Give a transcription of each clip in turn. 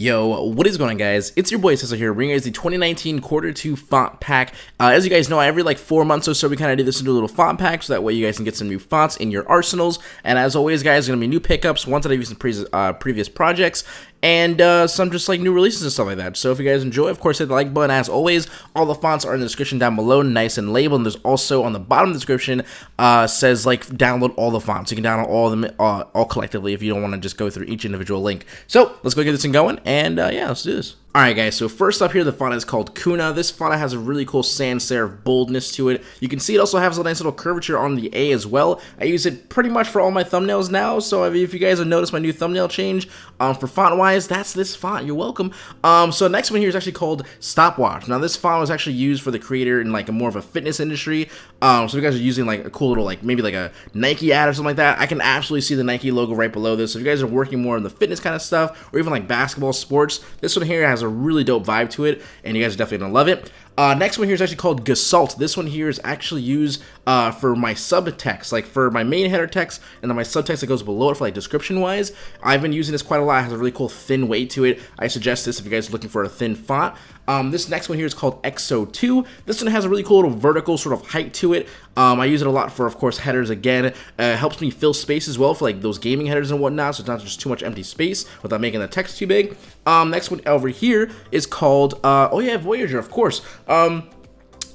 Yo, what is going on guys? It's your boy Cecil here, bringing you guys the 2019 quarter 2 font pack. Uh, as you guys know, every like 4 months or so we kind of do this into a little font pack, so that way you guys can get some new fonts in your arsenals. And as always guys, going to be new pickups, ones that I've used in pre uh, previous projects, and uh, some just like new releases and stuff like that. So if you guys enjoy, of course, hit the like button. As always, all the fonts are in the description down below, nice and labeled. And there's also on the bottom of the description uh, says like download all the fonts. You can download all of them uh, all collectively if you don't want to just go through each individual link. So let's go get this thing going, and uh, yeah, let's do this. Alright guys, so first up here, the font is called Kuna. This font has a really cool sans serif boldness to it. You can see it also has a nice little curvature on the A as well. I use it pretty much for all my thumbnails now, so if you guys have noticed my new thumbnail change, um, for font-wise, that's this font. You're welcome. Um, so next one here is actually called Stopwatch. Now this font was actually used for the creator in like a more of a fitness industry. Um, so if you guys are using like a cool little like maybe like a Nike ad or something like that, I can absolutely see the Nike logo right below this. So if you guys are working more in the fitness kind of stuff, or even like basketball, sports, this one here has has a really dope vibe to it, and you guys are definitely gonna love it. Uh, next one here is actually called Gasalt. This one here is actually used uh, for my subtext, like for my main header text, and then my subtext that goes below it for like description wise. I've been using this quite a lot. It has a really cool thin weight to it. I suggest this if you guys are looking for a thin font. Um, this next one here is called XO2. This one has a really cool little vertical sort of height to it. Um, I use it a lot for, of course, headers again. Uh, helps me fill space as well for like those gaming headers and whatnot, so it's not just too much empty space without making the text too big. Um, next one over here is called, uh, oh yeah, Voyager, of course. Um,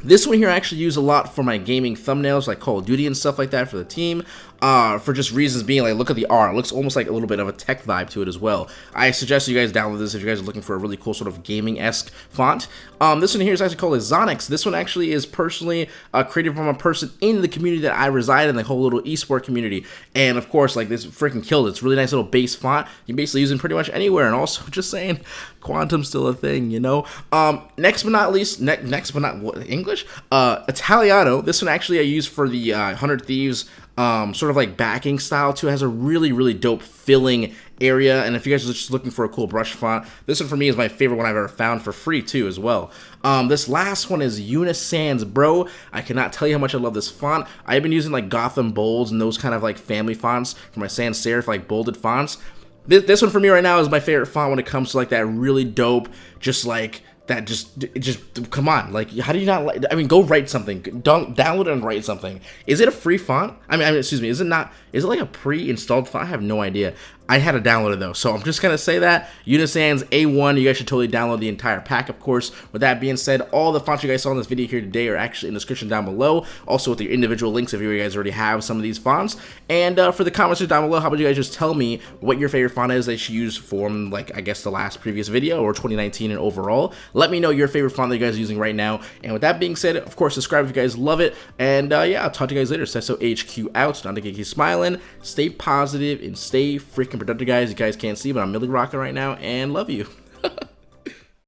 this one here I actually use a lot for my gaming thumbnails, like Call of Duty and stuff like that for the team uh, for just reasons being like, look at the art. It looks almost like a little bit of a tech vibe to it as well. I suggest you guys download this if you guys are looking for a really cool sort of gaming-esque font. Um, this one here is actually called Zonix. This one actually is personally uh, created from a person in the community that I reside in, the whole little esport community. And of course, like this freaking killed it. It's really nice little base font. You can basically use it pretty much anywhere. And also, just saying, quantum's still a thing, you know? Um, next but not least, ne next but not what, English? Uh, Italiano. This one actually I use for the uh, 100 Thieves um, sort of like backing style too. It has a really, really dope filling area. And if you guys are just looking for a cool brush font, this one for me is my favorite one I've ever found for free too as well. Um, this last one is Unisans, bro. I cannot tell you how much I love this font. I've been using like Gotham Bolds and those kind of like family fonts for my sans serif, like bolded fonts. This, this one for me right now is my favorite font when it comes to like that really dope, just like that just just come on like how do you not like i mean go write something don't download and write something is it a free font i mean, I mean excuse me is it not is it like a pre-installed font i have no idea I had to download it though, so I'm just gonna say that Unisans A1. You guys should totally download the entire pack, of course. With that being said, all the fonts you guys saw in this video here today are actually in the description down below. Also with your individual links if you guys already have some of these fonts. And uh, for the comments down below, how about you guys just tell me what your favorite font is that you should use from like I guess the last previous video or 2019 and overall. Let me know your favorite font that you guys are using right now. And with that being said, of course, subscribe if you guys love it. And uh, yeah, I'll talk to you guys later. So HQ out. Not to get keep smiling. Stay positive and stay freaking productive, guys. You guys can't see, but I'm Millie Rocker right now, and love you.